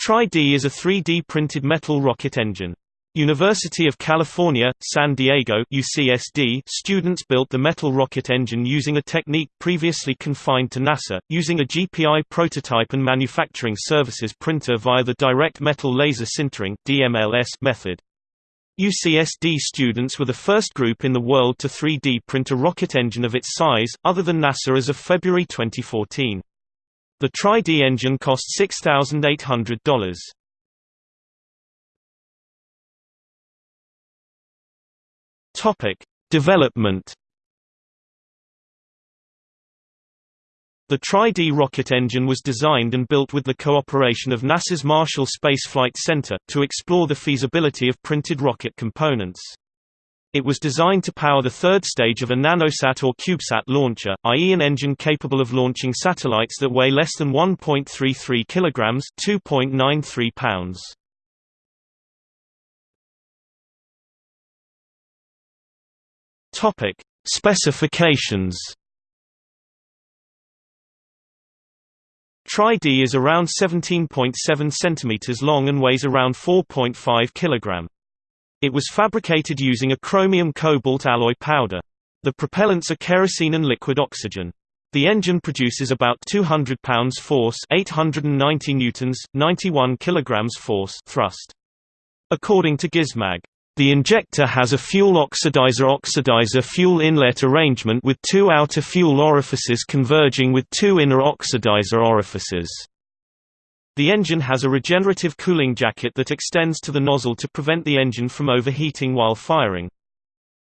Tri-D is a 3D printed metal rocket engine. University of California, San Diego UCSD students built the metal rocket engine using a technique previously confined to NASA, using a GPI prototype and manufacturing services printer via the direct metal laser sintering DMLS method. UCSD students were the first group in the world to 3D print a rocket engine of its size, other than NASA as of February 2014. The Tri-D engine cost $6,800. Topic: Development. The Tri-D rocket engine was designed and built with the cooperation of NASA's Marshall Space Flight Center, to explore the feasibility of printed rocket components. It was designed to power the third stage of a nanosat or CubeSat launcher, i.e. an engine capable of launching satellites that weigh less than 1.33 kilograms (2.93 pounds). Topic: Specifications. Tri-D is around 17.7 cm long and weighs around 4.5 kg. It was fabricated using a chromium-cobalt alloy powder. The propellants are kerosene and liquid oxygen. The engine produces about 200 pounds force 890 newtons, 91 kilograms force thrust. According to Gizmag, the injector has a fuel oxidizer-oxidizer fuel inlet arrangement with two outer fuel orifices converging with two inner oxidizer orifices. The engine has a regenerative cooling jacket that extends to the nozzle to prevent the engine from overheating while firing.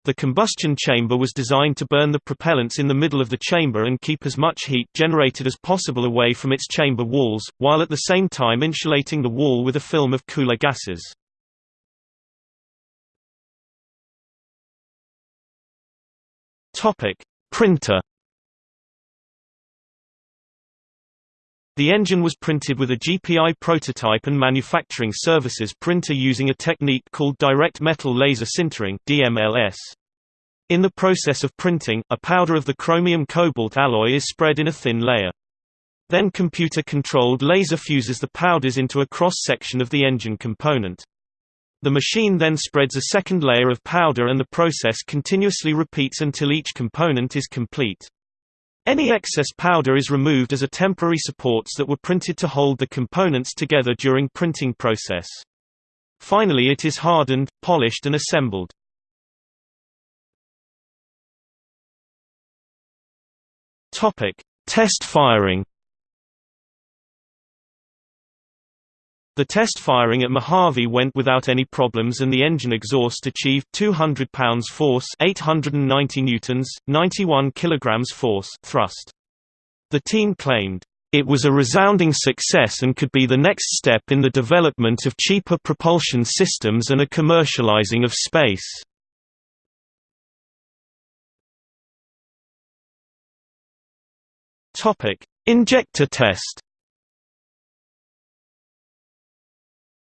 The combustion chamber was designed to burn the propellants in the middle of the chamber and keep as much heat generated as possible away from its chamber walls, while at the same time insulating the wall with a film of cooler gases. Printer The engine was printed with a GPI prototype and manufacturing services printer using a technique called direct metal laser sintering DMLS. In the process of printing, a powder of the chromium-cobalt alloy is spread in a thin layer. Then computer-controlled laser fuses the powders into a cross-section of the engine component. The machine then spreads a second layer of powder and the process continuously repeats until each component is complete. Any excess powder is removed as a temporary supports that were printed to hold the components together during printing process. Finally it is hardened, polished and assembled. Test firing The test firing at Mojave went without any problems and the engine exhaust achieved 200 pounds force 890 newtons, 91 kilograms force thrust. The team claimed, "...it was a resounding success and could be the next step in the development of cheaper propulsion systems and a commercializing of space." Injector test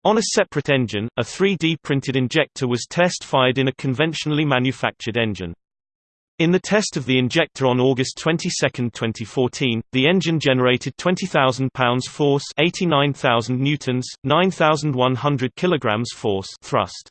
On a separate engine, a 3D printed injector was test-fired in a conventionally manufactured engine. In the test of the injector on August 22, 2014, the engine generated 20,000 pounds force, 89,000 newtons, 9,100 kilograms force thrust.